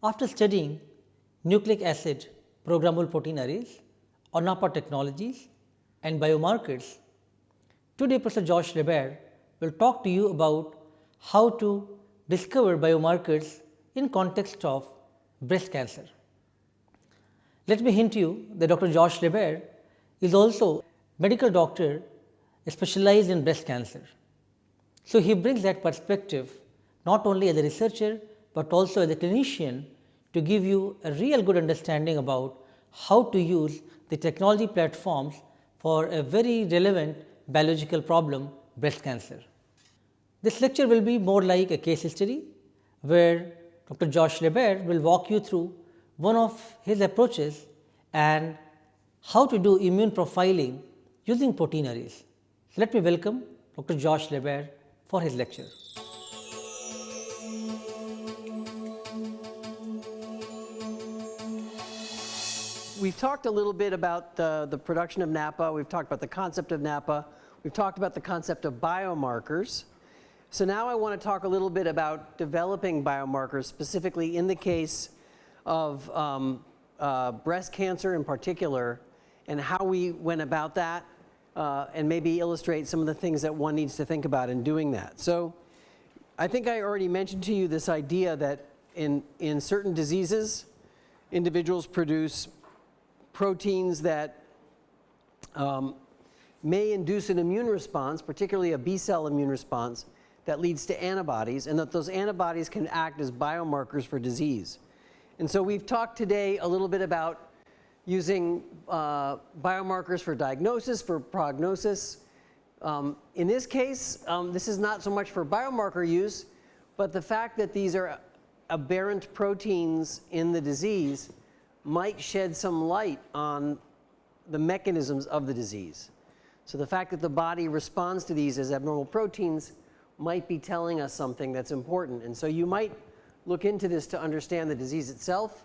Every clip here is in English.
After studying nucleic acid programmable protein arrays, or NAPPA technologies and biomarkers, today Professor Josh LaBaer will talk to you about how to discover biomarkers in context of breast cancer. Let me hint to you that Dr. Josh LaBaer is also medical doctor specialized in breast cancer. So, he brings that perspective not only as a researcher, but also as a clinician to give you a real good understanding about how to use the technology platforms for a very relevant biological problem breast cancer. This lecture will be more like a case history where Dr. Josh LaBaer will walk you through one of his approaches and how to do immune profiling using protein arrays. So, let me welcome Dr. Josh LaBaer for his lecture. We've talked a little bit about the, the production of NAPPA. we've talked about the concept of NAPPA. we've talked about the concept of biomarkers. So now I want to talk a little bit about developing biomarkers, specifically in the case of um, uh, breast cancer in particular, and how we went about that, uh, and maybe illustrate some of the things that one needs to think about in doing that. So I think I already mentioned to you this idea that in, in certain diseases, individuals produce proteins that um, may induce an immune response, particularly a B cell immune response, that leads to antibodies, and that those antibodies can act as biomarkers for disease. And so we've talked today a little bit about using uh, biomarkers for diagnosis, for prognosis. Um, in this case, um, this is not so much for biomarker use, but the fact that these are aberrant proteins in the disease might shed some light on the mechanisms of the disease. So the fact that the body responds to these as abnormal proteins might be telling us something that's important. And so you might look into this to understand the disease itself.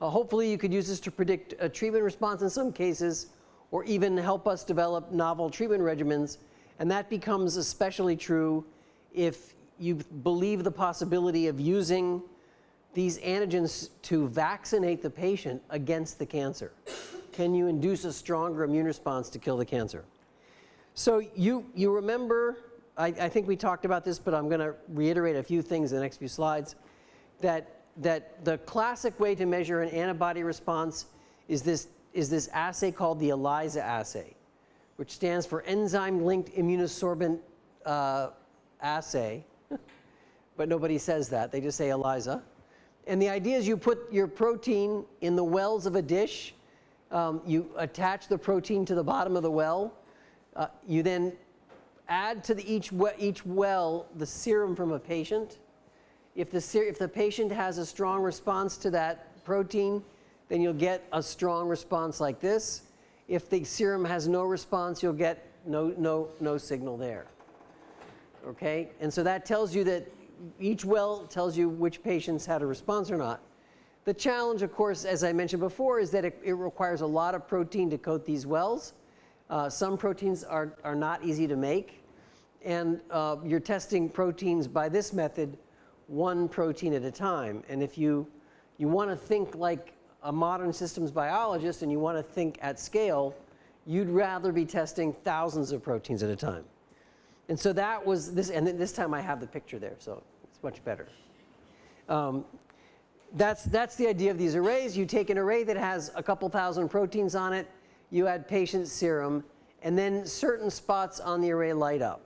Uh, hopefully, you could use this to predict a treatment response in some cases, or even help us develop novel treatment regimens. And that becomes especially true if you believe the possibility of using these antigens to vaccinate the patient against the cancer. Can you induce a stronger immune response to kill the cancer? So you, you remember I, I think we talked about this, but I'm going to reiterate a few things in the next few slides. That, that the classic way to measure an antibody response is this, is this assay called the ELISA assay, which stands for enzyme linked immunosorbent uh, assay. but nobody says that, they just say ELISA. And the idea is you put your protein in the wells of a dish, um, you attach the protein to the bottom of the well, uh, you then add to the each, each well the serum from a patient. If the, if the patient has a strong response to that protein, then you'll get a strong response like this. If the serum has no response, you'll get no, no, no signal there. Okay? And so that tells you that each well tells you which patients had a response or not. The challenge, of course, as I mentioned before, is that it, it requires a lot of protein to coat these wells. Uh, some proteins are, are not easy to make, and uh, you're testing proteins by this method, one protein at a time. And if you, you want to think like a modern systems biologist and you want to think at scale, you'd rather be testing thousands of proteins at a time. And so that was this, and this time I have the picture there, so it's much better. Um, that's, that's the idea of these arrays. You take an array that has a couple thousand proteins on it, you add patient serum, and then certain spots on the array light up.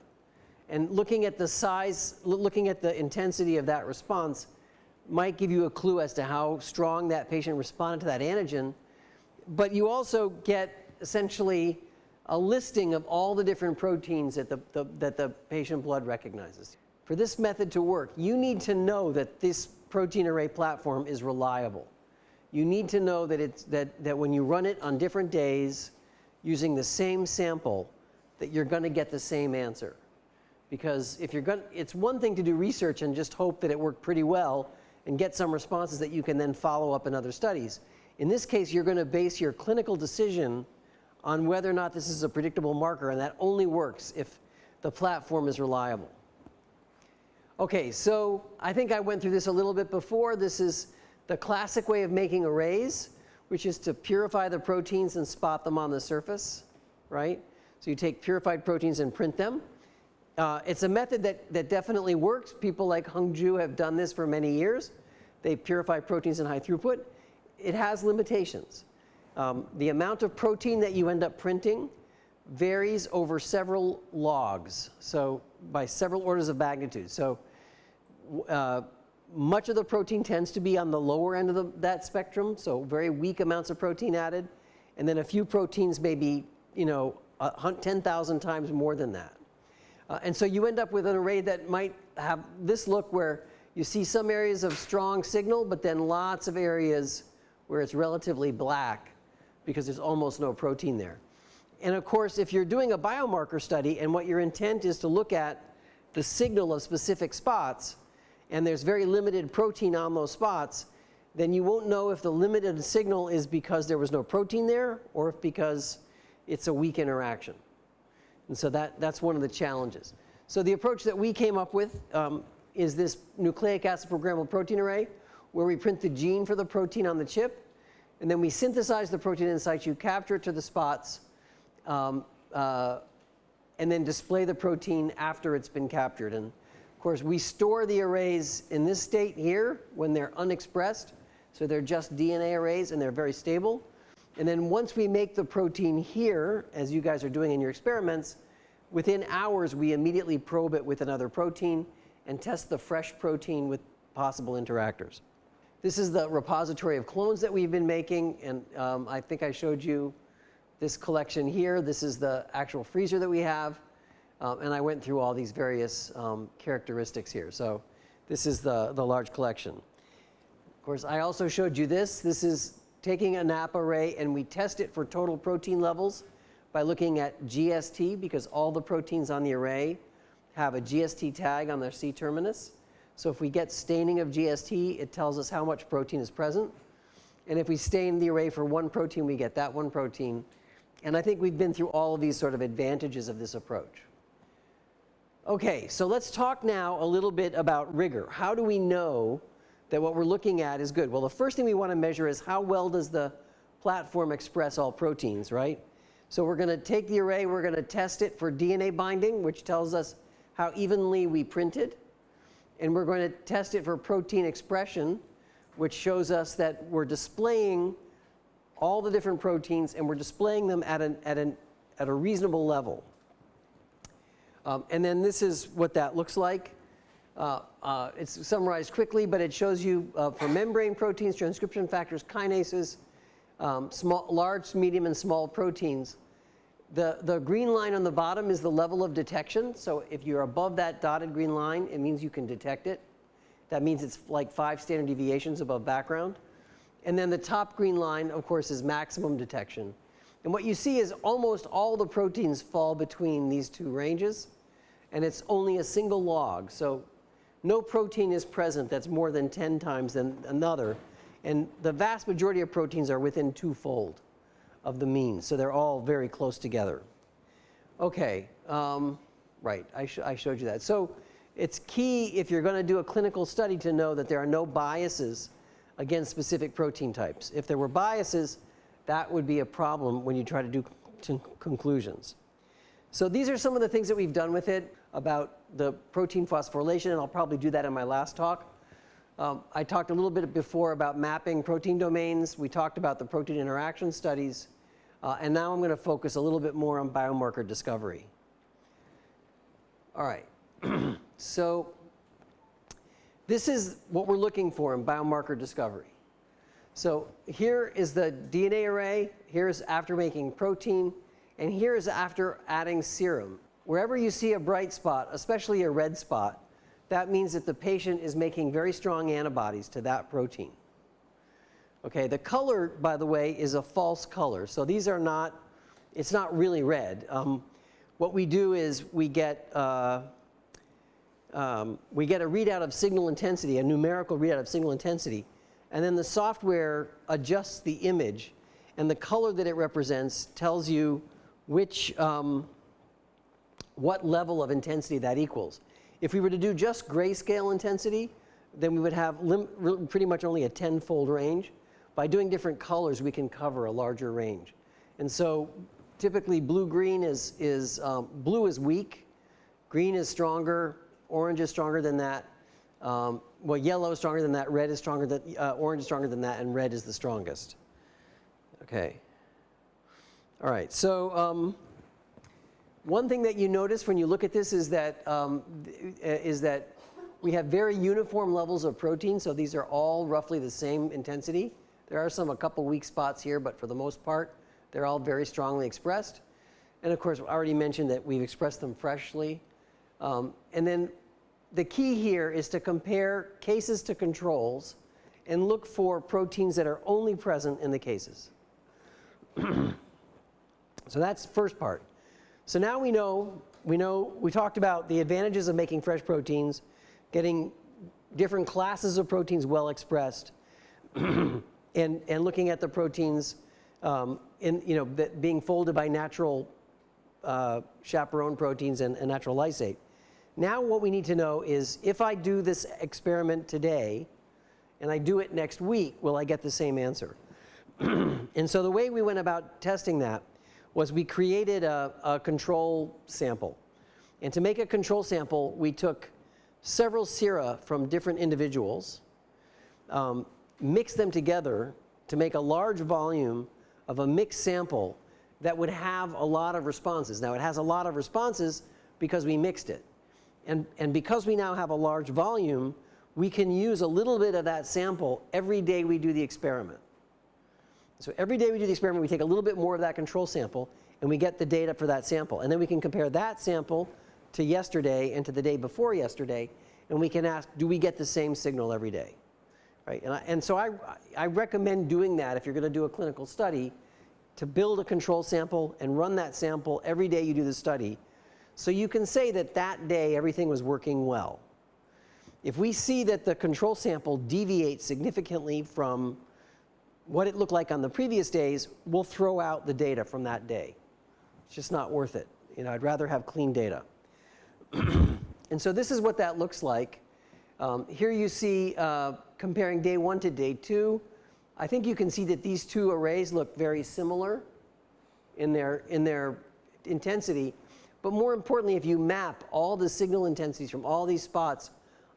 And looking at the size, looking at the intensity of that response might give you a clue as to how strong that patient responded to that antigen. But you also get essentially a listing of all the different proteins that the, the, that the patient blood recognizes. For this method to work, you need to know that this protein array platform is reliable you need to know that, it's, that, that when you run it on different days using the same sample, that you're going to get the same answer. Because if you're going it's one thing to do research and just hope that it worked pretty well and get some responses that you can then follow up in other studies. In this case, you're going to base your clinical decision on whether or not this is a predictable marker, and that only works if the platform is reliable. Okay, so I think I went through this a little bit before. This is the classic way of making arrays, which is to purify the proteins and spot them on the surface, right? So you take purified proteins and print them. Uh, it's a method that, that definitely works. People like Heng Zhu have done this for many years. They purify proteins in high throughput. It has limitations. Um, the amount of protein that you end up printing varies over several logs, so by several orders of magnitude. So uh, much of the protein tends to be on the lower end of the, that spectrum, so very weak amounts of protein added, and then a few proteins may be, you know, 10,000 times more than that. Uh, and so you end up with an array that might have this look where you see some areas of strong signal, but then lots of areas where it's relatively black because there's almost no protein there. And of course, if you're doing a biomarker study and what your intent is to look at the signal of specific spots, and there's very limited protein on those spots, then you won't know if the limited signal is because there was no protein there or if because it's a weak interaction. And so that, that's one of the challenges. So the approach that we came up with um, is this nucleic acid programmable protein array where we print the gene for the protein on the chip and then we synthesize the protein in situ, capture it to the spots, um, uh, and then display the protein after it's been captured. And of course, we store the arrays in this state here when they're unexpressed. So they're just DNA arrays and they're very stable. And then once we make the protein here, as you guys are doing in your experiments, within hours we immediately probe it with another protein and test the fresh protein with possible interactors. This is the repository of clones that we've been making, and um, I think I showed you this collection here. This is the actual freezer that we have, um, and I went through all these various um, characteristics here. So this is the, the large collection. Of course, I also showed you this. This is taking a NAP array, and we test it for total protein levels by looking at GST, because all the proteins on the array have a GST tag on their C terminus. So if we get staining of GST, it tells us how much protein is present. And if we stain the array for one protein, we get that one protein. And I think we've been through all of these sort of advantages of this approach. Okay, so let's talk now a little bit about rigor. How do we know that what we're looking at is good? Well, the first thing we want to measure is how well does the platform express all proteins, right? So we're going to take the array, we're going to test it for DNA binding, which tells us how evenly we printed and we're going to test it for protein expression, which shows us that we're displaying all the different proteins and we're displaying them at, an, at, an, at a reasonable level. Um, and then this is what that looks like. Uh, uh, it's summarized quickly, but it shows you uh, for membrane proteins, transcription factors, kinases, um, small, large, medium, and small proteins. The, the green line on the bottom is the level of detection. So if you're above that dotted green line, it means you can detect it. That means it's like five standard deviations above background. And then the top green line, of course, is maximum detection. And what you see is almost all the proteins fall between these two ranges. And it's only a single log. So no protein is present that's more than 10 times than another. And the vast majority of proteins are within twofold of the mean. So they're all very close together. Okay, um, right, I, sh I showed you that. So it's key if you're going to do a clinical study to know that there are no biases against specific protein types. If there were biases, that would be a problem when you try to do conclusions. So these are some of the things that we've done with it about the protein phosphorylation, and I'll probably do that in my last talk. Um, I talked a little bit before about mapping protein domains. We talked about the protein interaction studies. Uh, and now I'm going to focus a little bit more on biomarker discovery. All right. so this is what we're looking for in biomarker discovery. So here is the DNA array. Here's after making protein. And here is after adding serum. Wherever you see a bright spot, especially a red spot, that means that the patient is making very strong antibodies to that protein. Okay, the color, by the way, is a false color. So these are not, it's not really red. Um, what we do is we get, uh, um, we get a readout of signal intensity, a numerical readout of signal intensity, and then the software adjusts the image, and the color that it represents tells you which, um, what level of intensity that equals. If we were to do just grayscale intensity, then we would have pretty much only a tenfold range. By doing different colors, we can cover a larger range. And so typically blue-green is, is um, blue is weak, green is stronger, orange is stronger than that. Um, well, yellow is stronger than that, red is stronger than, uh, orange is stronger than that, and red is the strongest. Okay. All right, so um, one thing that you notice when you look at this is that, um, is that we have very uniform levels of protein, so these are all roughly the same intensity. There are some a couple weak spots here, but for the most part, they're all very strongly expressed. And of course, I already mentioned that we've expressed them freshly. Um, and then the key here is to compare cases to controls and look for proteins that are only present in the cases. so that's first part. So now we know, we know, we talked about the advantages of making fresh proteins, getting different classes of proteins well expressed, and, and looking at the proteins um, in, you know, that being folded by natural uh, chaperone proteins and, and natural lysate. Now what we need to know is if I do this experiment today and I do it next week, will I get the same answer? and so the way we went about testing that was we created a, a control sample. And to make a control sample, we took several sera from different individuals, um, mixed them together to make a large volume of a mixed sample that would have a lot of responses. Now, it has a lot of responses because we mixed it. And, and because we now have a large volume, we can use a little bit of that sample every day we do the experiment. So every day we do the experiment, we take a little bit more of that control sample and we get the data for that sample. And then we can compare that sample to yesterday and to the day before yesterday, and we can ask, do we get the same signal every day? Right? And, I, and so I, I recommend doing that if you're going to do a clinical study, to build a control sample and run that sample every day you do the study. So you can say that that day everything was working well. If we see that the control sample deviates significantly from what it looked like on the previous days, we'll throw out the data from that day. It's just not worth it. You know, I'd rather have clean data. and so this is what that looks like. Um, here you see uh, comparing day one to day two. I think you can see that these two arrays look very similar in their, in their intensity. But more importantly, if you map all the signal intensities from all these spots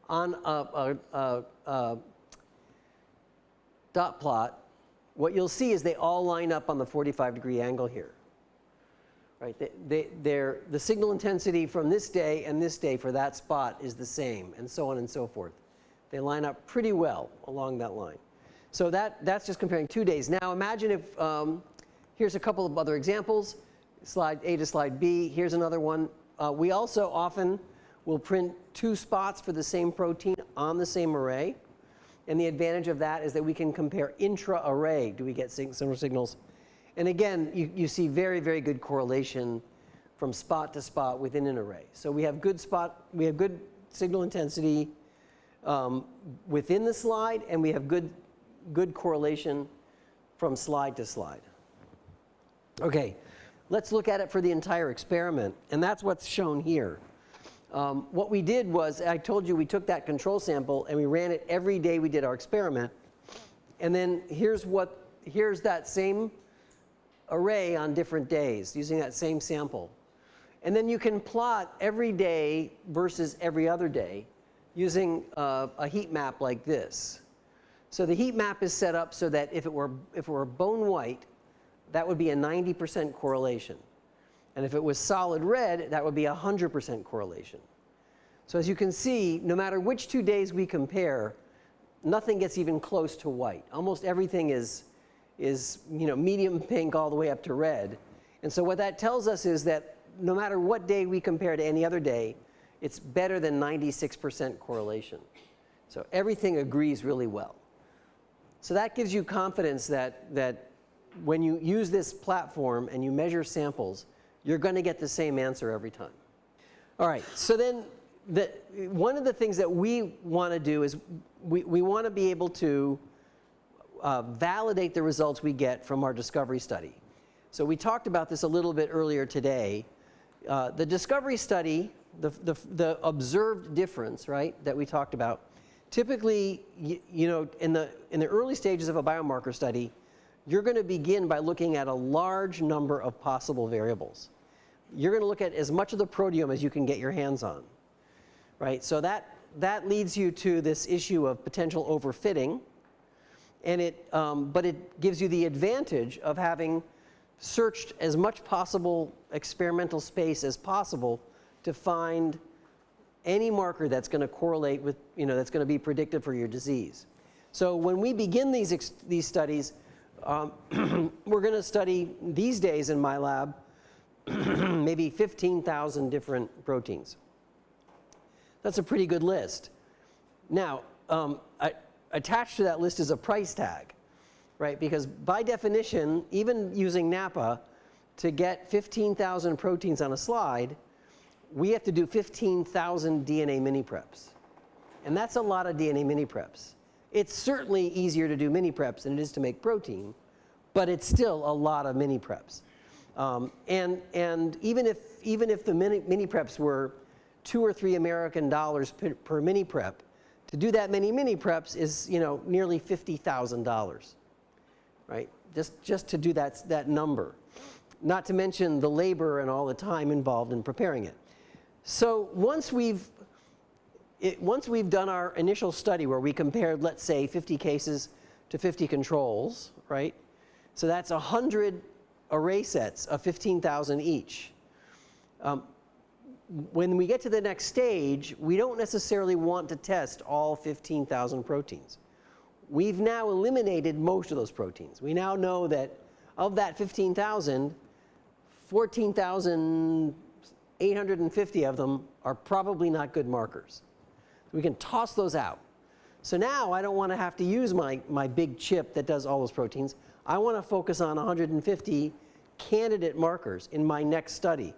on a, a, a, a dot plot, what you'll see is they all line up on the 45 degree angle here. Right? They, they, the signal intensity from this day and this day for that spot is the same, and so on and so forth. They line up pretty well along that line. So that, that's just comparing two days. Now imagine if, um, here's a couple of other examples, slide A to slide B. Here's another one. Uh, we also often will print two spots for the same protein on the same array. And the advantage of that is that we can compare intra-array. Do we get similar signals? And again, you, you see very, very good correlation from spot to spot within an array. So we have good spot, we have good signal intensity um, within the slide, and we have good, good correlation from slide to slide. Okay, let's look at it for the entire experiment, and that's what's shown here. Um, what we did was, I told you we took that control sample and we ran it every day we did our experiment. And then here's what, here's that same array on different days using that same sample. And then you can plot every day versus every other day using uh, a heat map like this. So the heat map is set up so that if it were, if it were bone white, that would be a 90% correlation. And if it was solid red, that would be a 100% correlation. So as you can see, no matter which two days we compare, nothing gets even close to white. Almost everything is, is you know, medium pink all the way up to red. And so what that tells us is that no matter what day we compare to any other day, it's better than 96% correlation. So everything agrees really well. So that gives you confidence that, that when you use this platform and you measure samples, you're going to get the same answer every time. All right, so then the, one of the things that we want to do is we, we want to be able to uh, validate the results we get from our discovery study. So we talked about this a little bit earlier today. Uh, the discovery study, the, the, the observed difference, right, that we talked about, typically, you, know, in the, in the early stages of a biomarker study, you're going to begin by looking at a large number of possible variables. You're going to look at as much of the proteome as you can get your hands on, right? So that, that leads you to this issue of potential overfitting, and it, um, but it gives you the advantage of having searched as much possible experimental space as possible to find any marker that's going to correlate with, you know, that's going to be predictive for your disease. So when we begin these, these studies, um, we're going to study these days in my lab maybe 15,000 different proteins. That's a pretty good list. Now, um, I, attached to that list is a price tag, right? Because by definition, even using NAPPA, to get 15,000 proteins on a slide, we have to do 15,000 DNA mini preps. And that's a lot of DNA mini preps. It's certainly easier to do mini preps than it is to make protein, but it's still a lot of mini preps. Um, and and even, if, even if the mini, mini preps were two or three American dollars per, per mini prep, to do that many mini preps is you know, nearly $50,000, right? Just, just to do that, that number. Not to mention the labor and all the time involved in preparing it. So once we've, it, once we've done our initial study where we compared, let's say, 50 cases to 50 controls, right? So that's 100 array sets of 15,000 each. Um, when we get to the next stage, we don't necessarily want to test all 15,000 proteins. We've now eliminated most of those proteins. We now know that of that 15,000, 14,850 of them are probably not good markers. We can toss those out. So now I don't want to have to use my, my big chip that does all those proteins. I want to focus on 150 candidate markers in my next study.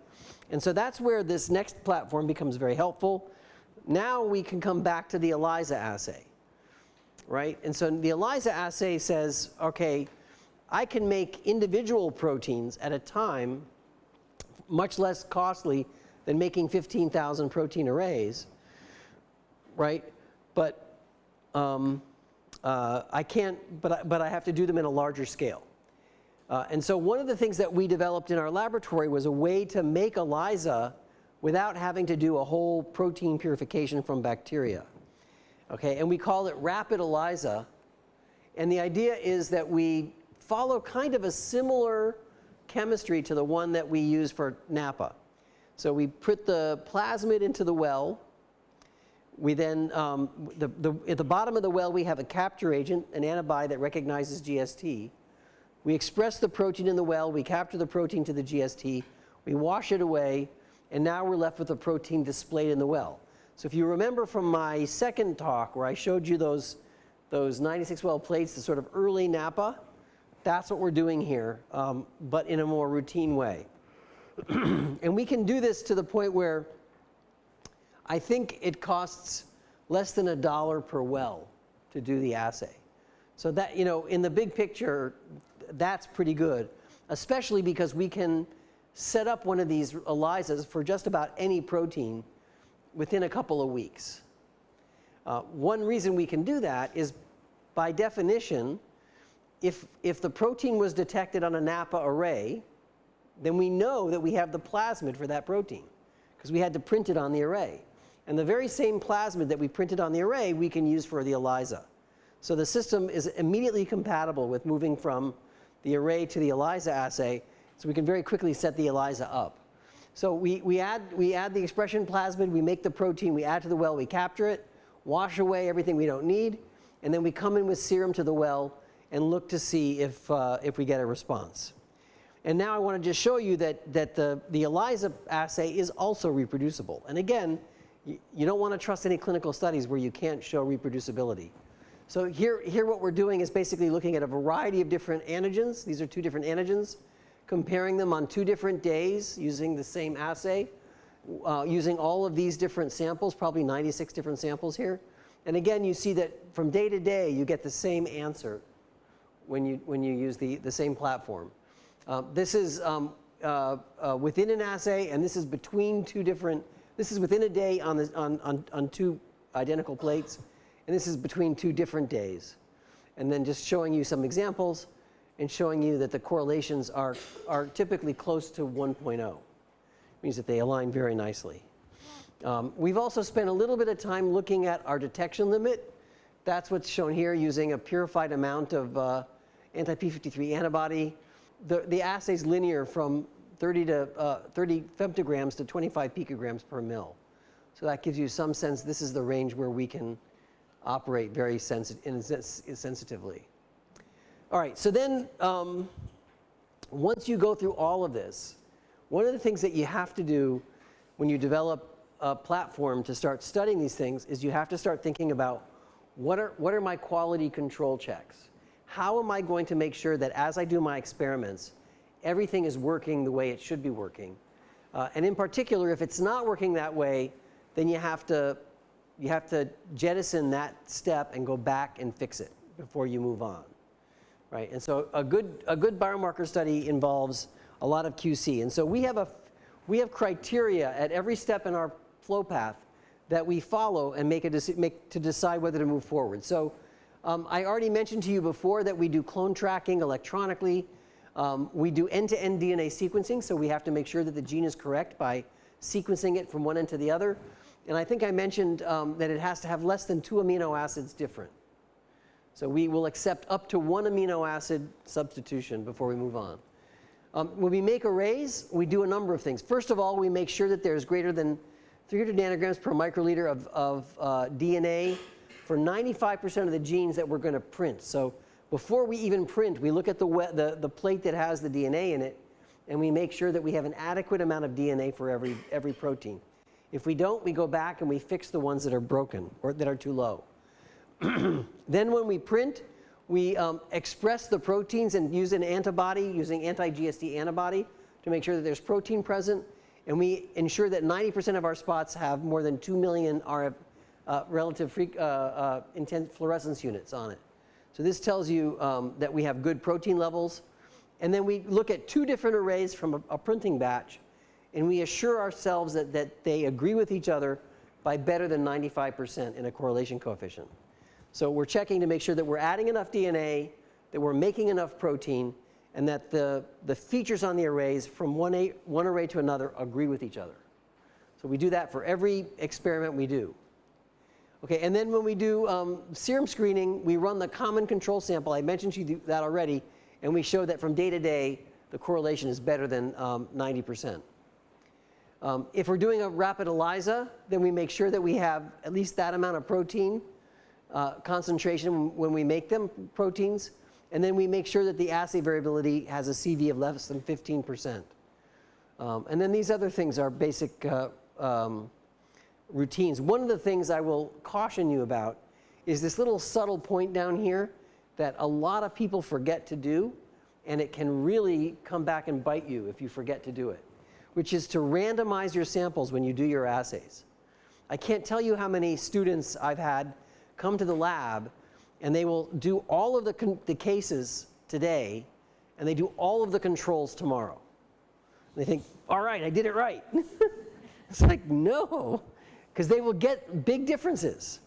And so that's where this next platform becomes very helpful. Now we can come back to the ELISA assay, right? And so the ELISA assay says, okay, I can make individual proteins at a time much less costly than making 15,000 protein arrays, right? But um, uh, I can't, but I, but I have to do them in a larger scale. Uh, and so one of the things that we developed in our laboratory was a way to make ELISA without having to do a whole protein purification from bacteria. Okay, and we call it rapid ELISA. And the idea is that we follow kind of a similar chemistry to the one that we use for NAPPA. So we put the plasmid into the well. We then, um, the, the, at the bottom of the well, we have a capture agent, an antibody that recognizes GST. We express the protein in the well, we capture the protein to the GST, we wash it away, and now we're left with the protein displayed in the well. So if you remember from my second talk where I showed you those, those 96 well plates, the sort of early NAPPA, that's what we're doing here, um, but in a more routine way. and we can do this to the point where I think it costs less than a dollar per well to do the assay. So that, you know, in the big picture, that's pretty good, especially because we can set up one of these ELISAs for just about any protein within a couple of weeks. Uh, one reason we can do that is by definition, if, if the protein was detected on a NAPPA array, then we know that we have the plasmid for that protein because we had to print it on the array. And the very same plasmid that we printed on the array, we can use for the ELISA. So the system is immediately compatible with moving from the array to the ELISA assay, so we can very quickly set the ELISA up. So we, we, add, we add the expression plasmid, we make the protein, we add to the well, we capture it, wash away everything we don't need, and then we come in with serum to the well and look to see if, uh, if we get a response. And now I want to just show you that, that the, the ELISA assay is also reproducible. And again, you, don't want to trust any clinical studies where you can't show reproducibility. So here, here what we're doing is basically looking at a variety of different antigens. These are two different antigens, comparing them on two different days using the same assay, uh, using all of these different samples, probably 96 different samples here. And again, you see that from day to day, you get the same answer when you, when you use the, the same platform. Uh, this is um, uh, uh, within an assay, and this is between two different, this is within a day on, the, on, on, on two identical plates. And this is between two different days. And then just showing you some examples and showing you that the correlations are, are typically close to 1.0. Means that they align very nicely. Um, we've also spent a little bit of time looking at our detection limit. That's what's shown here using a purified amount of uh, anti-p53 antibody. The, the assay is linear from 30 to uh, 30 femtograms to 25 picograms per mil. So that gives you some sense this is the range where we can operate very sensi sensitively. All right, so then um, once you go through all of this, one of the things that you have to do when you develop a platform to start studying these things is you have to start thinking about what are, what are my quality control checks? How am I going to make sure that as I do my experiments, everything is working the way it should be working? Uh, and in particular, if it's not working that way, then you have to you have to jettison that step and go back and fix it before you move on. Right? And so a good, a good biomarker study involves a lot of QC. And so we have, a, we have criteria at every step in our flow path that we follow and make, a make to decide whether to move forward. So um, I already mentioned to you before that we do clone tracking electronically. Um, we do end-to-end -end DNA sequencing, so we have to make sure that the gene is correct by sequencing it from one end to the other. And I think I mentioned um, that it has to have less than two amino acids different. So we will accept up to one amino acid substitution before we move on. Um, when we make arrays, we do a number of things. First of all, we make sure that there's greater than 300 nanograms per microliter of, of uh, DNA for 95% of the genes that we're going to print. So before we even print, we look at the, the, the plate that has the DNA in it, and we make sure that we have an adequate amount of DNA for every, every protein. If we don't, we go back and we fix the ones that are broken or that are too low. then when we print, we um, express the proteins and use an antibody using anti-GST antibody to make sure that there's protein present. And we ensure that 90% of our spots have more than 2 million RF uh, relative uh, uh, intense fluorescence units on it. So this tells you um, that we have good protein levels. And then we look at two different arrays from a, a printing batch and we assure ourselves that, that they agree with each other by better than 95% in a correlation coefficient. So we're checking to make sure that we're adding enough DNA, that we're making enough protein, and that the, the features on the arrays from one, a, one array to another agree with each other. So we do that for every experiment we do. Okay, and then when we do um, serum screening, we run the common control sample. I mentioned to you that already, and we show that from day to day, the correlation is better than um, 90%. Um, if we're doing a rapid ELISA, then we make sure that we have at least that amount of protein uh, concentration when we make them proteins. And then we make sure that the assay variability has a CV of less than 15%. Um, and then these other things are basic uh, um, routines. One of the things I will caution you about is this little subtle point down here that a lot of people forget to do, and it can really come back and bite you if you forget to do it which is to randomize your samples when you do your assays. I can't tell you how many students I've had come to the lab and they will do all of the, the cases today and they do all of the controls tomorrow. And they think, all right, I did it right. it's like, no, because they will get big differences.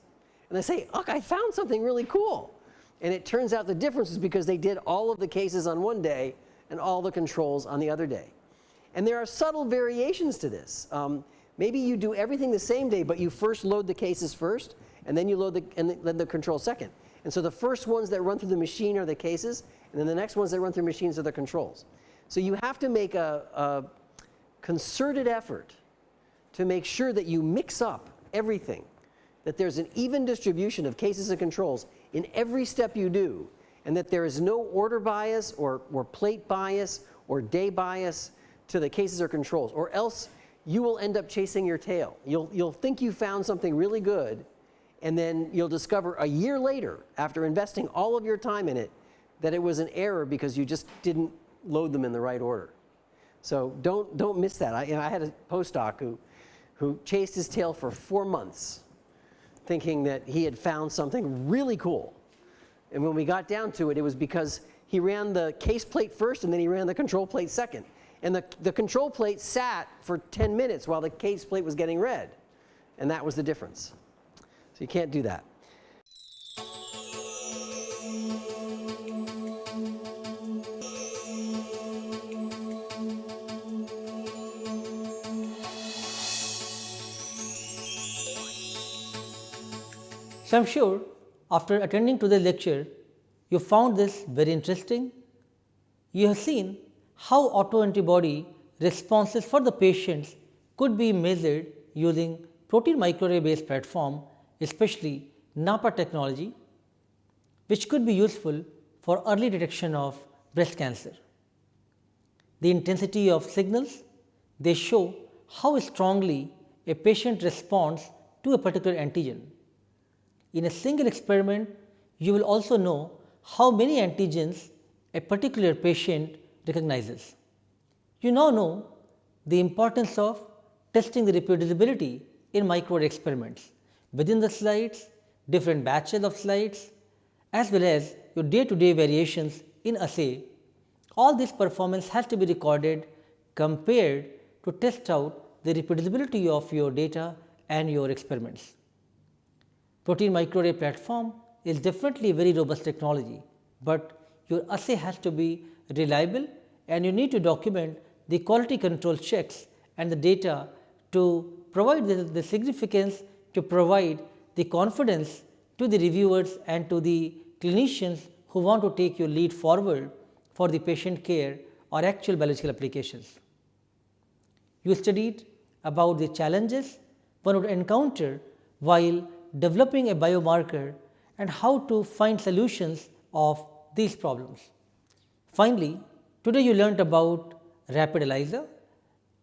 And they say, look, I found something really cool. And it turns out the difference is because they did all of the cases on one day and all the controls on the other day. And there are subtle variations to this. Um, maybe you do everything the same day, but you first load the cases first, and then you load the, and then the control second. And so the first ones that run through the machine are the cases, and then the next ones that run through machines are the controls. So you have to make a, a concerted effort to make sure that you mix up everything, that there's an even distribution of cases and controls in every step you do, and that there is no order bias or, or plate bias or day bias, to the cases or controls, or else you will end up chasing your tail. You'll, you'll think you found something really good, and then you'll discover a year later, after investing all of your time in it, that it was an error because you just didn't load them in the right order. So don't, don't miss that. I, I had a postdoc who, who chased his tail for four months thinking that he had found something really cool. And when we got down to it, it was because he ran the case plate first and then he ran the control plate second. And the, the control plate sat for 10 minutes while the case plate was getting read. And that was the difference. So you can't do that. So, I am sure after attending to the lecture, you found this very interesting. You have seen how autoantibody responses for the patients could be measured using protein microarray based platform, especially NAPPA technology, which could be useful for early detection of breast cancer. The intensity of signals, they show how strongly a patient responds to a particular antigen. In a single experiment, you will also know how many antigens a particular patient recognizes. You now know the importance of testing the reproducibility in micro experiments within the slides, different batches of slides as well as your day to day variations in assay. All this performance has to be recorded compared to test out the reproducibility of your data and your experiments. Protein microarray platform is definitely a very robust technology, but your assay has to be reliable and you need to document the quality control checks and the data to provide the, the significance to provide the confidence to the reviewers and to the clinicians who want to take your lead forward for the patient care or actual biological applications. You studied about the challenges one would encounter while developing a biomarker and how to find solutions of these problems. Finally, today you learnt about rapid ELISA,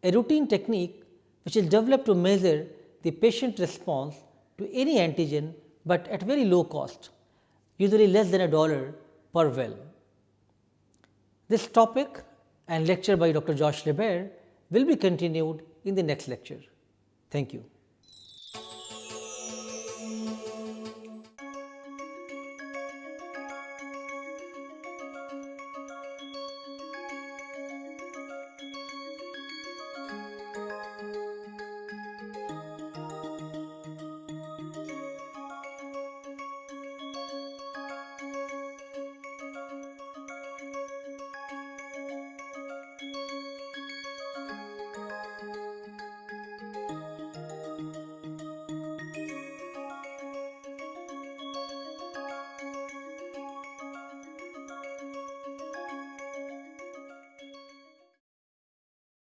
a routine technique which is developed to measure the patient response to any antigen, but at very low cost, usually less than a dollar per well. This topic and lecture by Dr. Josh LaBaer will be continued in the next lecture. Thank you.